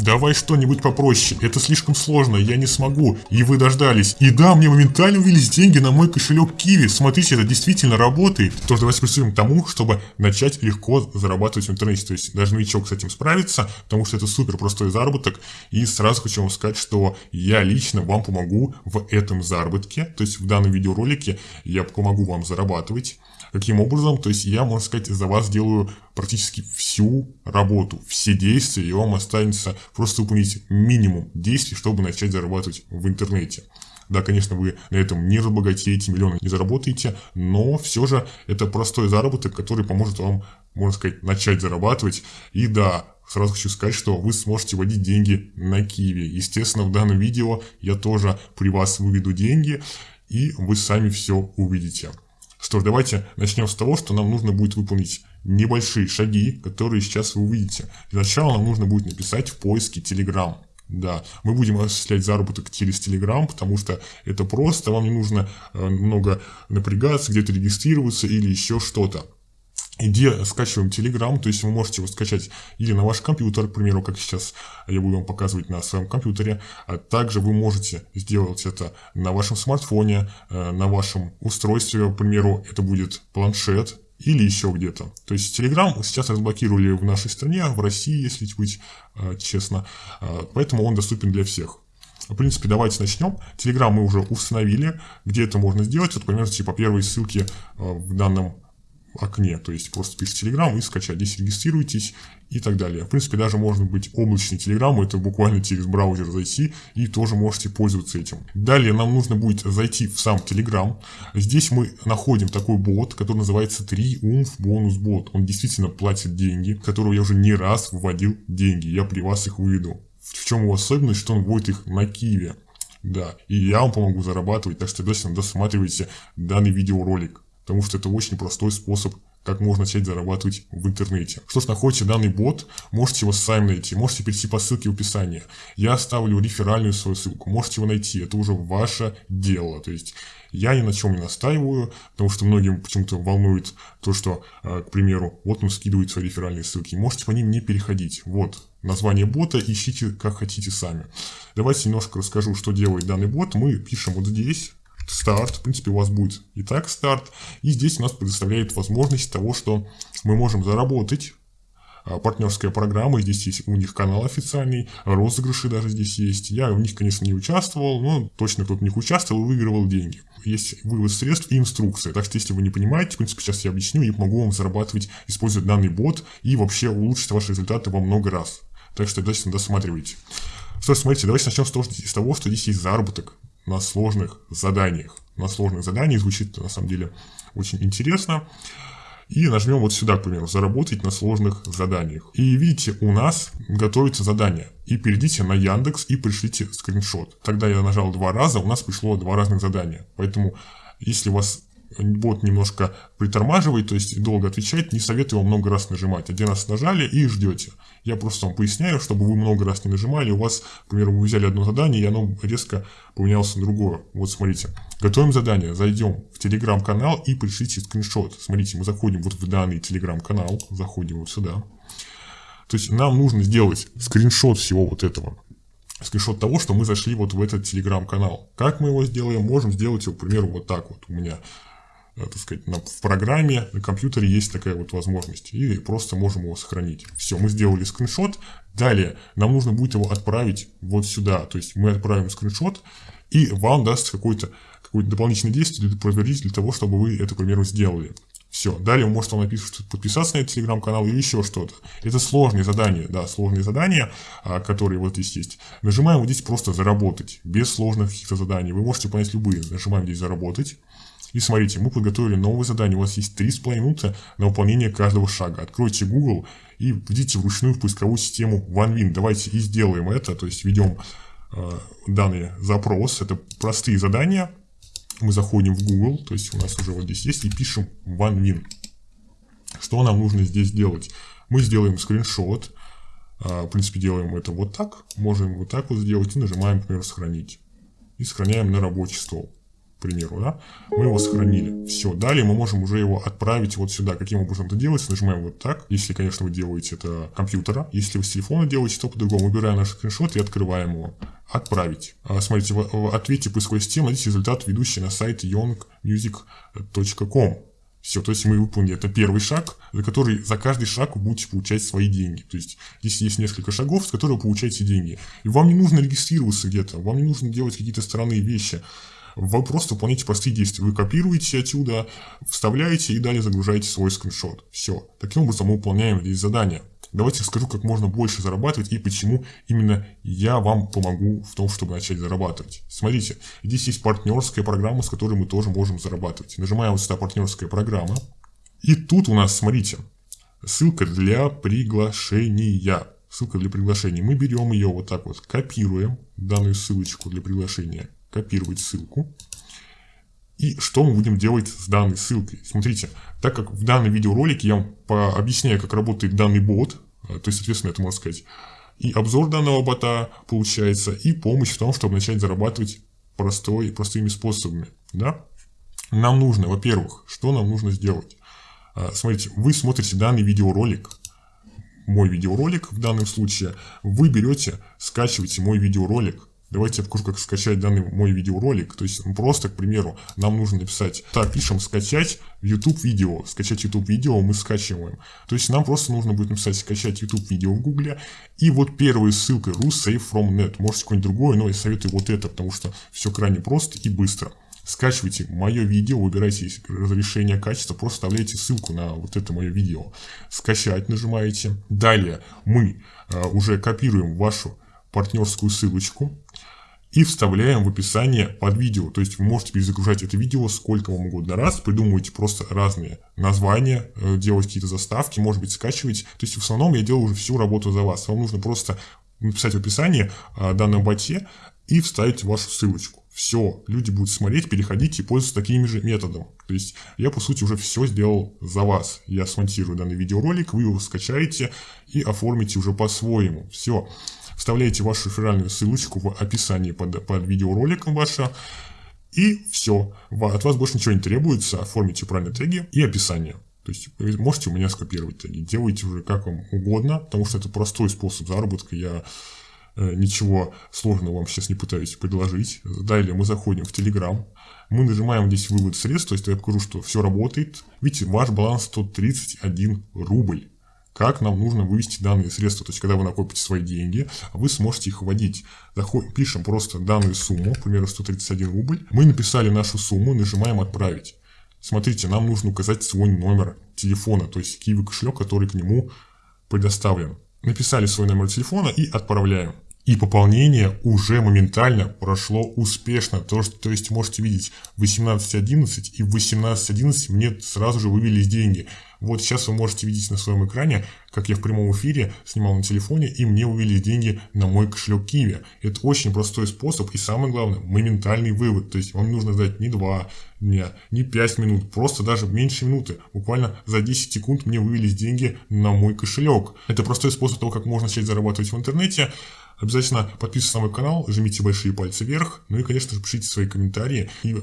Давай что-нибудь попроще, это слишком сложно, я не смогу. И вы дождались. И да, мне моментально увелись деньги на мой кошелек Киви. Смотрите, это действительно работает. Тоже давайте приступим к тому, чтобы начать легко зарабатывать в интернете. То есть даже новичок с этим справится, потому что это супер простой заработок. И сразу хочу вам сказать, что я лично вам помогу в этом заработке. То есть в данном видеоролике я помогу вам зарабатывать. Каким образом? То есть я, можно сказать, за вас делаю практически всю работу, все действия, и вам останется просто выполнить минимум действий, чтобы начать зарабатывать в интернете. Да, конечно, вы на этом не разбогатеете, миллионы не заработаете, но все же это простой заработок, который поможет вам, можно сказать, начать зарабатывать. И да, сразу хочу сказать, что вы сможете вводить деньги на Киеве. Естественно, в данном видео я тоже при вас выведу деньги, и вы сами все увидите. Что ж, давайте начнем с того, что нам нужно будет выполнить небольшие шаги, которые сейчас вы увидите. Для начала нам нужно будет написать в поиске Telegram. Да, мы будем осуществлять заработок через Telegram, потому что это просто, вам не нужно э, много напрягаться, где-то регистрироваться или еще что-то где скачиваем Telegram, то есть вы можете его скачать или на ваш компьютер, к примеру, как сейчас я буду вам показывать на своем компьютере, а также вы можете сделать это на вашем смартфоне, э, на вашем устройстве, к примеру, это будет планшет или еще где-то. То есть Telegram сейчас разблокировали в нашей стране, в России, если быть э, честно, э, поэтому он доступен для всех. В принципе, давайте начнем. Telegram мы уже установили, где это можно сделать, вот, например, типа первой ссылки в данном окне, то есть просто пишите Telegram и скачать, здесь регистрируйтесь и так далее. В принципе, даже можно быть облачный Telegram, это буквально через браузер зайти и тоже можете пользоваться этим. Далее нам нужно будет зайти в сам Telegram. Здесь мы находим такой бот, который называется Triumph Bonus Bot. Он действительно платит деньги, которого я уже не раз выводил деньги, я при вас их выведу. В чем его особенность, что он вводит их на Киеве. Да, и я вам помогу зарабатывать, так что обязательно досматривайте данный видеоролик потому что это очень простой способ как можно начать зарабатывать в интернете. Что ж, находите данный бот, можете его сами найти, можете перейти по ссылке в описании. Я оставлю реферальную свою ссылку, можете его найти, это уже ваше дело. То есть я ни на чем не настаиваю, потому что многим почему-то волнует то, что, э, к примеру, вот он скидывает свои реферальные ссылки. Можете по ним не переходить. Вот название бота, ищите как хотите сами. Давайте немножко расскажу, что делает данный бот. Мы пишем вот здесь старт, в принципе, у вас будет и так старт. И здесь у нас предоставляет возможность того, что мы можем заработать а, партнерская программа, здесь есть у них канал официальный, розыгрыши даже здесь есть. Я в них, конечно, не участвовал, но точно кто-то в них участвовал и выигрывал деньги. Есть вывод средств и инструкция. Так что, если вы не понимаете, в принципе, сейчас я объясню и помогу вам зарабатывать, используя данный бот и вообще улучшить ваши результаты во много раз. Так что обязательно досматривайте. Что ж, смотрите, давайте начнем с того, что здесь есть заработок на сложных заданиях. На сложных заданиях звучит на самом деле очень интересно. И нажмем вот сюда, к примеру, заработать на сложных заданиях. И видите, у нас готовится задание. И перейдите на Яндекс и пришлите скриншот. Тогда я нажал два раза, у нас пришло два разных задания. Поэтому, если у вас бот немножко притормаживает, то есть долго отвечает, не советую вам много раз нажимать. Один раз нажали и ждете. Я просто вам поясняю, чтобы вы много раз не нажимали, у вас, к примеру, вы взяли одно задание, и оно резко поменялось на другое. Вот смотрите, готовим задание, зайдем в телеграм-канал и пришлите скриншот. Смотрите, мы заходим вот в данный телеграм-канал, заходим вот сюда. То есть нам нужно сделать скриншот всего вот этого скриншот того, что мы зашли вот в этот телеграм-канал. Как мы его сделаем? Можем сделать его, к примеру, вот так вот. У меня так сказать, в программе, на компьютере есть такая вот возможность. И просто можем его сохранить. Все, мы сделали скриншот. Далее нам нужно будет его отправить вот сюда. То есть мы отправим скриншот, и вам даст какое-то какое дополнительное действие для проверить, для того, чтобы вы это, к примеру, сделали. Все. Далее вы можете написать, подписаться на этот телеграм-канал или еще что-то. Это сложные задания, да, сложные задания, а, которые вот здесь есть. Нажимаем вот здесь просто заработать, без сложных каких-то заданий. Вы можете понять любые. Нажимаем здесь заработать. И смотрите, мы подготовили новое задание. У вас есть 3,5 минуты на выполнение каждого шага. Откройте Google и введите вручную в поисковую систему OneWin. Давайте и сделаем это. То есть введем э, данный запрос. Это простые задания. Мы заходим в Google, то есть у нас уже вот здесь есть, и пишем OneWin. Что нам нужно здесь сделать? Мы сделаем скриншот. Э, в принципе, делаем это вот так. Можем вот так вот сделать и нажимаем, например, сохранить. И сохраняем на рабочий стол. К примеру, да, мы его сохранили. Все, далее мы можем уже его отправить вот сюда. Каким образом это делается? Нажимаем вот так, если, конечно, вы делаете это компьютера. Если вы с телефона делаете, то по-другому. Выбираем наш скриншот и открываем его. Отправить. А, смотрите, в ответе поисковой системы найдите результат, ведущий на сайт youngmusic.com. Все, то есть мы выполнили это первый шаг, за который за каждый шаг вы будете получать свои деньги. То есть здесь есть несколько шагов, с которых вы получаете деньги. И вам не нужно регистрироваться где-то, вам не нужно делать какие-то странные вещи. Вы просто выполняете простые действия. Вы копируете отсюда, вставляете и далее загружаете свой скриншот. Все. Таким образом мы выполняем здесь задание. Давайте расскажу, как можно больше зарабатывать и почему именно я вам помогу в том, чтобы начать зарабатывать. Смотрите, здесь есть партнерская программа, с которой мы тоже можем зарабатывать. Нажимаем вот сюда партнерская программа. И тут у нас, смотрите, ссылка для приглашения. Ссылка для приглашения. Мы берем ее вот так вот, копируем данную ссылочку для приглашения. Копировать ссылку. И что мы будем делать с данной ссылкой? Смотрите, так как в данном видеоролике я вам объясняю, как работает данный бот, э, то есть, соответственно, это можно сказать, и обзор данного бота получается, и помощь в том, чтобы начать зарабатывать простой, простыми способами. Да? Нам нужно, во-первых, что нам нужно сделать? Э, смотрите, вы смотрите данный видеоролик, мой видеоролик в данном случае, вы берете, скачиваете мой видеоролик, Давайте я покажу, как скачать данный мой видеоролик. То есть просто, к примеру, нам нужно написать, так, пишем скачать YouTube видео. Скачать YouTube видео мы скачиваем. То есть нам просто нужно будет написать скачать YouTube видео в Гугле. И вот первая ссылка Save from net. Можете какое-нибудь другое, но я советую вот это, потому что все крайне просто и быстро. Скачивайте мое видео, выбирайте разрешение качества, просто вставляете ссылку на вот это мое видео. Скачать нажимаете. Далее мы э, уже копируем вашу партнерскую ссылочку и вставляем в описание под видео. То есть вы можете перезагружать это видео сколько вам угодно раз, придумываете просто разные названия, э, делать какие-то заставки, может быть скачивать. То есть в основном я делаю уже всю работу за вас. Вам нужно просто написать в описании о данном боте и вставить вашу ссылочку. Все, люди будут смотреть, переходить и пользоваться такими же методами. То есть я по сути уже все сделал за вас. Я смонтирую данный видеоролик, вы его скачаете и оформите уже по-своему. Все. Вставляете вашу реферальную ссылочку в описании под, под видеороликом ваша. И все. От вас больше ничего не требуется. Оформите правильные теги и описание. То есть можете у меня скопировать теги. Делайте уже как вам угодно, потому что это простой способ заработка. Я э, ничего сложного вам сейчас не пытаюсь предложить. Далее мы заходим в Telegram. Мы нажимаем здесь вывод средств, то есть я покажу, что все работает. Видите, ваш баланс 131 рубль как нам нужно вывести данные средства. То есть, когда вы накопите свои деньги, вы сможете их вводить. Заходим, пишем просто данную сумму, к примеру, 131 рубль. Мы написали нашу сумму, нажимаем «Отправить». Смотрите, нам нужно указать свой номер телефона, то есть Kiwi кошелек, который к нему предоставлен. Написали свой номер телефона и отправляем. И пополнение уже моментально прошло успешно. То, что, то есть можете видеть 18.11 и в 18.11 мне сразу же вывелись деньги. Вот сейчас вы можете видеть на своем экране, как я в прямом эфире снимал на телефоне и мне вывели деньги на мой кошелек Киви. Это очень простой способ и самое главное, моментальный вывод. То есть вам не нужно ждать ни 2 дня, ни 5 минут, просто даже меньше минуты. Буквально за 10 секунд мне вывелись деньги на мой кошелек. Это простой способ того, как можно начать зарабатывать в интернете. Обязательно подписывайтесь на мой канал, жмите большие пальцы вверх, ну и, конечно же, пишите свои комментарии. И